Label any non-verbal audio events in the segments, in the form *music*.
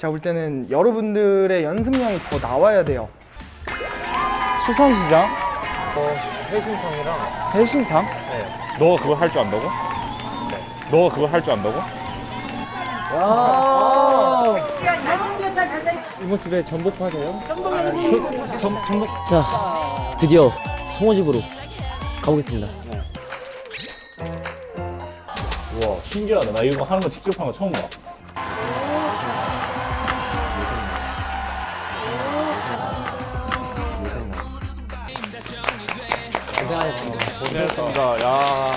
제가 볼 때는 여러분들의 연습량이 더 나와야 돼요. 수산시장? 어, 해신탕이랑 해신탕? 네. 너가 그거 할 줄 안다고? 네. 너가 그거 할 줄 안다고? 이모 집에 전복 파세요? 자, 드디어 송어 집으로 가보겠습니다. 우와 신기하다 나 이거 하는 거 직접 하는 거 처음 봐 고생했습니다 야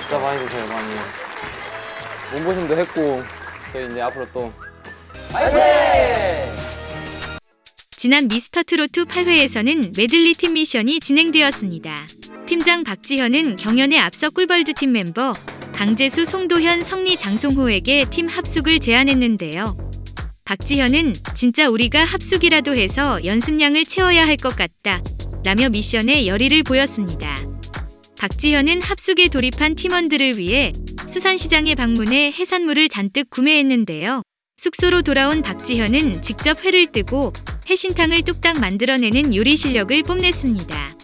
진짜 많이 드세요 많이 몸보신도 했고 저희 이제 앞으로 또 지난 미스터트로트 8회에서는 메들리 팀 미션이 진행되었습니다. 팀장 박지현은 경연에 앞서 꿀벌즈 팀 멤버 강재수, 송도현, 성리, 장송호에게 팀 합숙을 제안했는데요. 박지현은 진짜 우리가 합숙이라도 해서 연습량을 채워야 할 것 같다. 라며 미션에 열의를 보였습니다. 박지현은 합숙에 돌입한 팀원들을 위해 수산시장에 방문해 해산물을 잔뜩 구매했는데요. 숙소로 돌아온 박지현은 직접 회를 뜨고 해신탕을 뚝딱 만들어내는 요리 실력을 뽐냈습니다.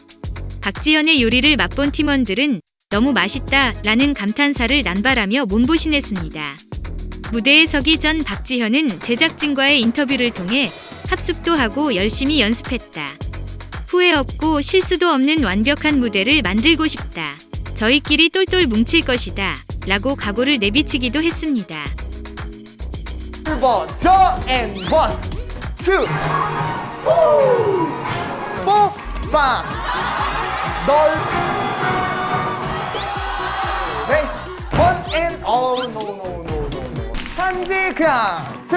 박지현의 요리를 맛본 팀원들은 너무 맛있다 라는 감탄사를 남발하며 몸보신했습니다. 무대에 서기 전 박지현은 제작진과의 인터뷰를 통해 합숙도 하고 열심히 연습했다. 후회 없고 실수도 없는 완벽한 무대를 만들고 싶다. 저희끼리 똘똘 뭉칠 것이다. 라고 각오를 내비치기도 했습니다. 1번 저앤 원, 투, 뽀빵, 널, 네, 원앤 어, 노, 노, 노, 노, 노. 한지 그냥 투,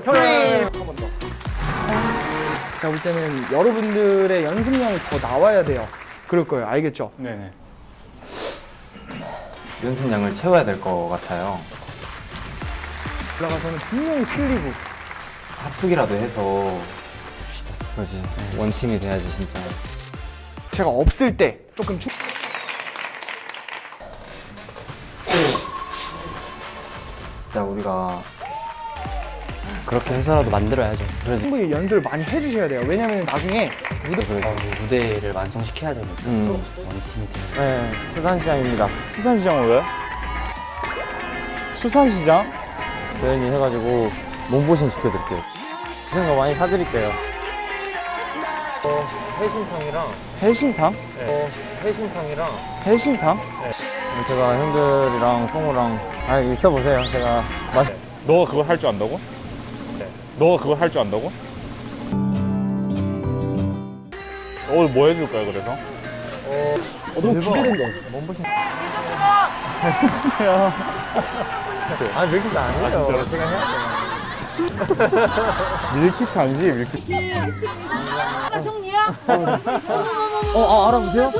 쓰리. 한번 더. 제가 볼 때는 여러분들의 연습량이 더 나와야 돼요. 그럴 거예요. 알겠죠? 네네 연습량을 채워야 될 것 같아요 올라가서는 분명히 틀리고 합숙이라도 해서 그러지 원팀이 돼야지 진짜 제가 없을 때 조금 충... 진짜 우리가 그렇게 해서라도 만들어야죠 그러지 충분히 연습을 많이 해주셔야 돼요. 왜냐면 나중에 무대 그러지 무대를 완성시켜야 되니까. 음. 원팀이 되는. 네 수산시장입니다 수산시장은 왜? 수산시장? 조연이 해가지고 몸보신 시켜드릴게요 드시는 거 많이 사드릴게요 어, 해신탕이랑 해신탕? 어, 해신탕이랑 해신탕? 제가 형들이랑 성우랑 아 있어 보세요 제가 맛 너가 그거 할줄 안다고? 네. 너가 그거 할줄 안다고? 오늘 뭐 해줄 거야 그래서? 너무 기대된다. 몸보신 *laughs* 아 밀키트 아니에요 아, 진짜로? 제가 해야 *laughs* 밀키트 아니지 밀키트 어, 아, 알아보세요?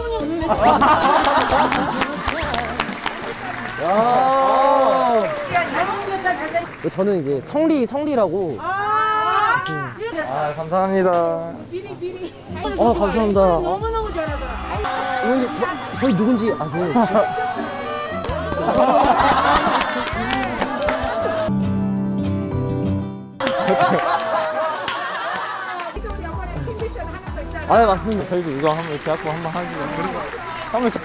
야. 저는 이제 성리, 성리라고. 아 감사합니다 어, 감사합니다. 어, 너무너무 잘하더라. 어머니, 저, 저희 누군지 아세요? *laughs* 아, 네, 맞습니다. 저희도 이거 한번 이렇게 갖고 한번 하시고 한번 저...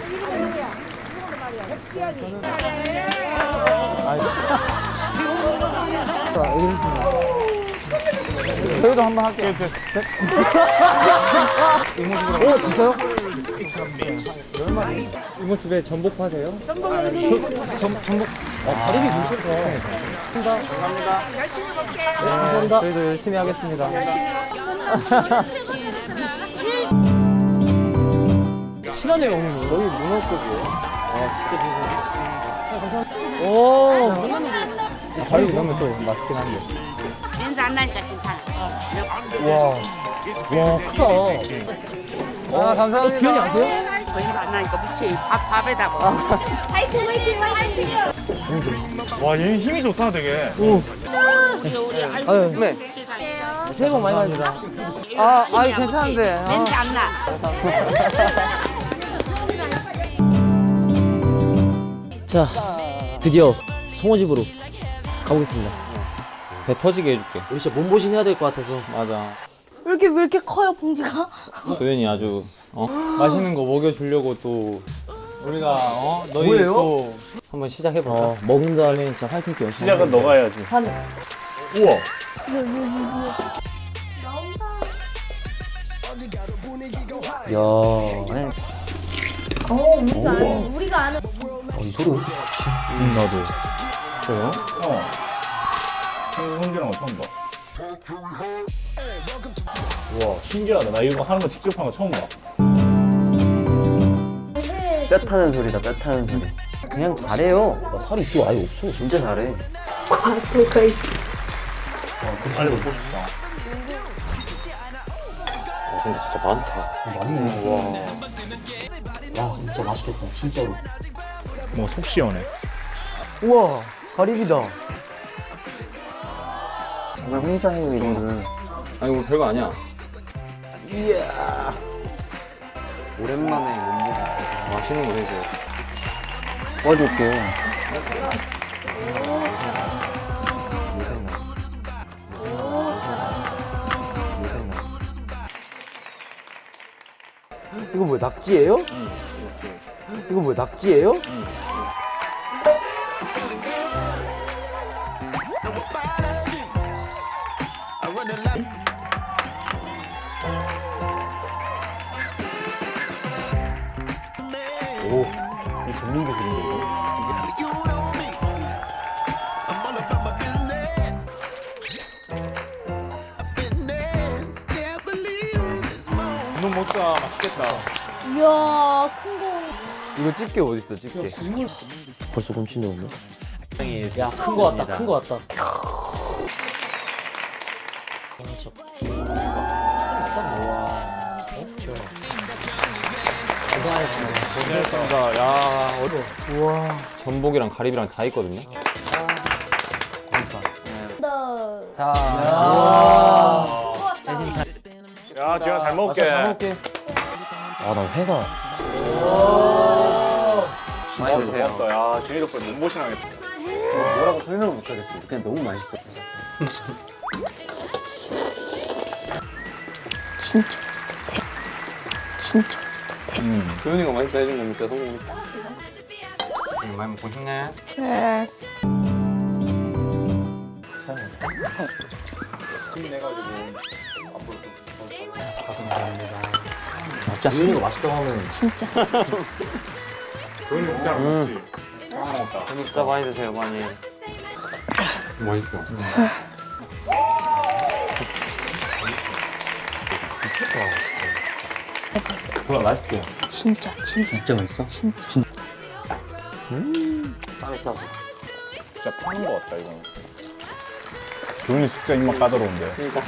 백지연이. 아, 여기 있습니다. 저희도 한번 할게요. 오, 진짜요? 이모집에 전복 파세요? 아, 다리미 괜찮다. 감사합니다. 저희도 열심히 하겠습니다. 실하네요, 오늘. 여기 문어국이에요 오, 가위 넣으면 또 맛있긴 한데 냄새 안 나니까 괜찮아. 와, 크다. 아 감사합니다 주연이 아세요? 거의 안 나니까 무치 밥 밥에다 먹어. 화이팅 화이팅 화이팅. 와 얘 힘이 좋다 되게 우리 우리 아이고 아유, 네. 새해 복 많이 받으세요. 아, 아니 괜찮은데 아. 냄새 안 나. *laughs* 자, 드디어 송어집으로 가보겠습니다. 배 터지게 해줄게. 우리 진짜 몸보신 해야 될 것 같아서. 맞아. 왜 이렇게 왜 이렇게 커요 봉지가? 소연이 아주 어? 맛있는 거 먹여주려고 또 우리가 어? 너희 뭐예요? 또 한번 시작해볼까? 어, 먹은 다음에 진짜 화이팅 열심히. 시작은 너가 해야지. 한 우와. 야. 어 우리가 아는 우리가 아는 이 소리 왜 응, 나도. 저요? 어. 거 처음 봐. 우와, 신기하다. 나 이거 하는 거 직접 하는 거 처음 봐. 뼈 타는 소리다, 뼈 타는 소리. 그냥 잘해요. 나 살이 있지 아예 없어. 진짜 잘해. 빨리 먹고 싶다. 근데 진짜 많다. 많이 와. 야, 진짜 맛있겠다. 진짜로. 뭐 속 시원해. 우와, 가리비다. 정말 혼자 해요, 이런 거를. 아니 우리 별거 아니야. 오랜만에 몸보신. 맛있는 거 해줘. 도와줄게. 이거 뭐야, 낙지예요? 이거 뭐야, 낙지예요? 이 이놈 먹자. 맛있겠다. 이야 큰 거 이거 집게 어디 있어? 집게. 벌써 곰친데 없네. 야, 큰 거 왔다. 큰 거 왔다. 고생하셨습니다. 야, 어려워. 우와. 전복이랑 가리비랑 다 있거든요. 더 야, 지현아 잘 먹을게. 잘 먹을게. 아, 나 회가. 많이 드세요. 고맙다. 야, 지현이 덕분에 몸보신 하겠다. 뭐라고 설명을 못 하겠어. 그냥 너무 맛있어. *laughs* 진짜 진짜 도현이가 맛있다 해준 건 진짜 성공이다. 응, 많이 먹고 싶네. 그래 진짜 수민이가 맛있다고 하면 진짜 먹지? 하나 먹자. 진짜 많이 드세요, 많이. 맛있다. 그럼 맛있게. 진짜 진짜 진짜 맛있어? 진짜 땀이 싸서. 진짜 파는 거 같다, 이거는. 도현이 진짜 입맛 까다로운데. 그러니까.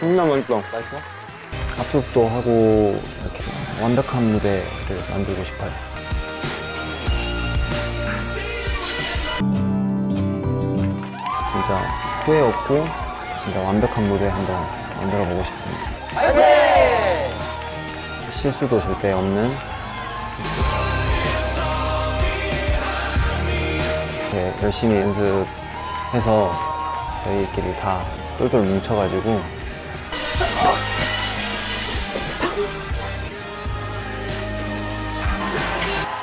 진짜 맛있다. 맛있어? 합숙도 하고 이렇게 완벽한 무대를 만들고 싶어요. 진짜 후회 없고 진짜 완벽한 무대 한번 만들어 보고 싶습니다. 실수도 절대 없는 이렇게 열심히 연습해서 저희끼리 다 똘똘 뭉쳐가지고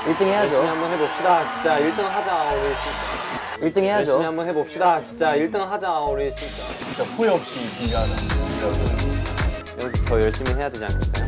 일등 해야죠. 열심히 한번 해봅시다. 진짜 1등 하자 우리 진짜. 1등 해야죠. 열심히 한번 해봅시다. 진짜 1등 하자 우리 진짜. 진짜 후회 없이 준비하자. 연습 더 열심히 해야 되지 않겠어요?